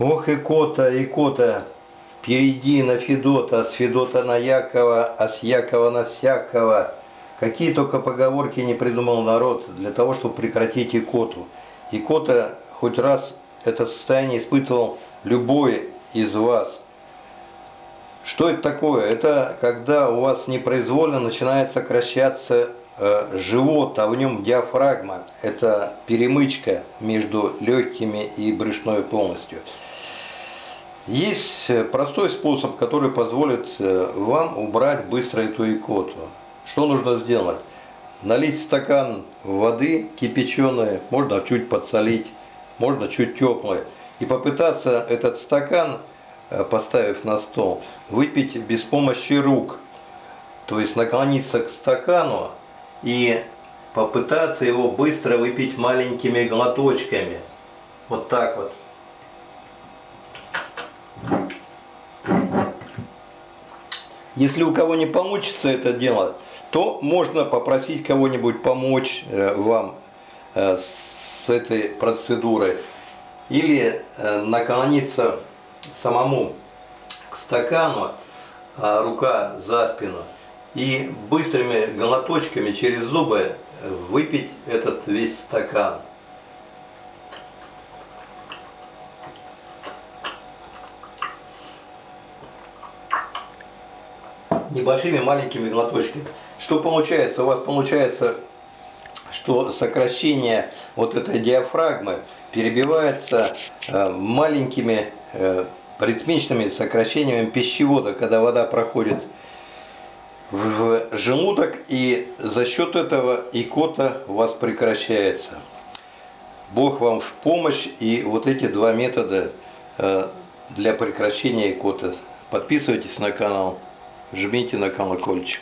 Ох, икота, икота, перейди на Федота, с Федота на Якова, а с Якова на всякого. Какие только поговорки не придумал народ для того, чтобы прекратить икоту. Икота хоть раз это состояние испытывал любой из вас. Что это такое? Это когда у вас непроизвольно начинает сокращаться живот, а в нем диафрагма. Это перемычка между легкими и брюшной полностью. Есть э, простой способ, который позволит э, вам убрать быстро эту икоту. Что нужно сделать? Налить стакан воды кипяченой, можно чуть подсолить, можно чуть теплой. И попытаться этот стакан, э, поставив на стол, выпить без помощи рук. То есть наклониться к стакану и попытаться его быстро выпить маленькими глоточками. Вот так вот. Если у кого не получится это делать, то можно попросить кого-нибудь помочь э, вам э, с этой процедурой. Или э, наклониться самому к стакану, а рука за спину, и быстрыми глоточками через зубы выпить этот весь стакан. небольшими маленькими глоточками. Что получается? У вас получается, что сокращение вот этой диафрагмы перебивается э, маленькими э, ритмичными сокращениями пищевода, когда вода проходит в желудок и за счет этого икота у вас прекращается. Бог вам в помощь и вот эти два метода э, для прекращения икоты. Подписывайтесь на канал жмите на колокольчик.